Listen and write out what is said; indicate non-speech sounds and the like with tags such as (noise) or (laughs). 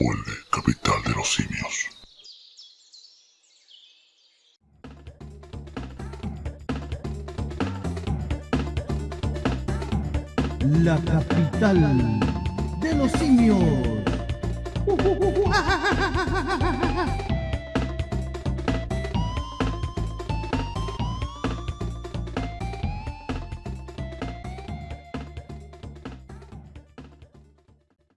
Vuelve, capital de los simios. La capital de los simios. (laughs)